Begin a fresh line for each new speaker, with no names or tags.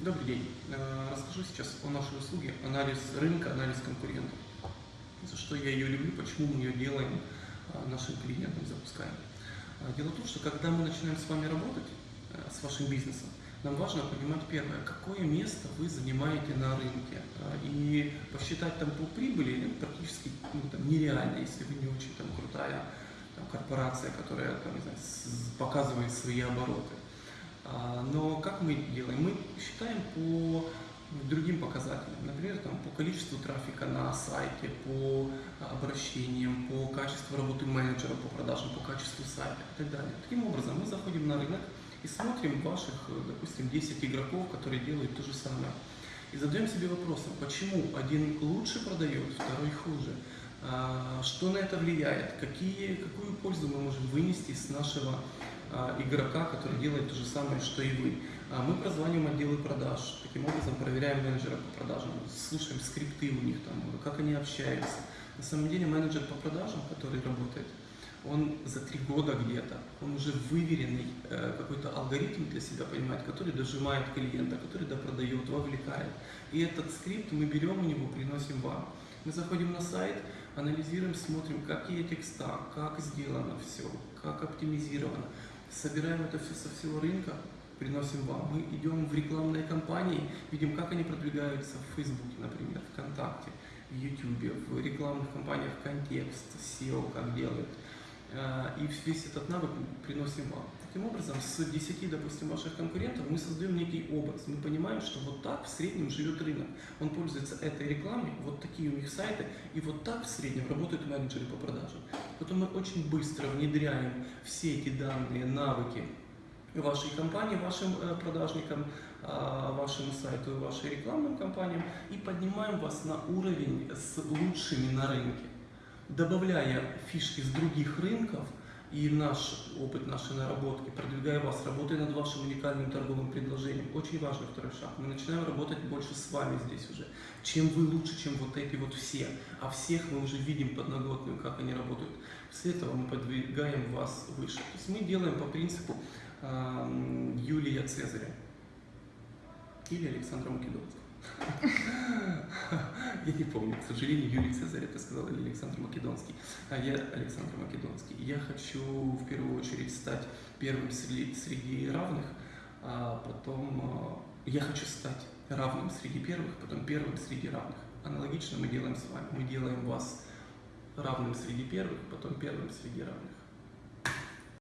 Добрый день. Э, расскажу сейчас о нашей услуге анализ рынка, анализ конкурентов. За что я ее люблю, почему мы ее делаем э, нашим клиентам, запускаем. Э, дело в том, что когда мы начинаем с вами работать, с вашим бизнесом, нам важно понимать первое, какое место вы занимаете на рынке. И посчитать там по прибыли практически ну, там, нереально, если вы не очень там, крутая там, корпорация, которая там, не знаю, показывает свои обороты. А, но как мы делаем? Мы считаем по другим показателям, например, там, по количеству трафика на сайте, по обращениям, по качеству работы менеджера по продажам, по качеству сайта и так далее. Таким образом, мы заходим на рынок и смотрим ваших, допустим, 10 игроков, которые делают то же самое. И задаем себе вопросом, почему один лучше продает, второй хуже. А, что на это влияет? Какие, какую пользу мы можем вынести с нашего а, игрока, который делает то же самое, что и вы. А, мы прозваниваем отделы продаж, таким образом проверяем менеджера по продажам, слушаем скрипты у них, там, как они общаются. На самом деле менеджер по продажам, который работает, он за три года где-то, он уже выверенный э, какой-то алгоритм для себя понимает, который дожимает клиента, который допродает, вовлекает. И этот скрипт мы берем у него, приносим вам. Мы заходим на сайт, анализируем, смотрим, какие текста, как сделано все, как оптимизировано собираем это все со всего рынка, приносим вам. Мы идем в рекламные кампании, видим, как они продвигаются в Фейсбуке, например, ВКонтакте, в Ютубе, в рекламных кампаниях контекст, SEO, как делают. И весь этот навык приносим вам. Таким образом, с 10, допустим, ваших конкурентов мы создаем некий образ. Мы понимаем, что вот так в среднем живет рынок. Он пользуется этой рекламой, вот такие у них сайты, и вот так в среднем работают менеджеры по продажам. Потом мы очень быстро внедряем все эти данные, навыки вашей компании, вашим э, продажникам, а, вашему сайту, вашим рекламным компаниям и поднимаем вас на уровень с лучшими на рынке, добавляя фишки с других рынков – и наш опыт, наши наработки, продвигая вас, работая над вашим уникальным торговым предложением. Очень важный второй шаг. Мы начинаем работать больше с вами здесь уже. Чем вы лучше, чем вот эти вот все. А всех мы уже видим подноготную, как они работают. После этого мы подвигаем вас выше. То есть мы делаем по принципу э, Юлия Цезаря или Александра Македонского. Я не помню, к сожалению, Юлий Цезарь это сказал или Александр Македонский. А я Александр Македонский. Я хочу в первую очередь стать первым среди, среди равных, а потом а, я хочу стать равным среди первых, потом первым среди равных. Аналогично мы делаем с вами. Мы делаем вас равным среди первых, потом первым среди равных.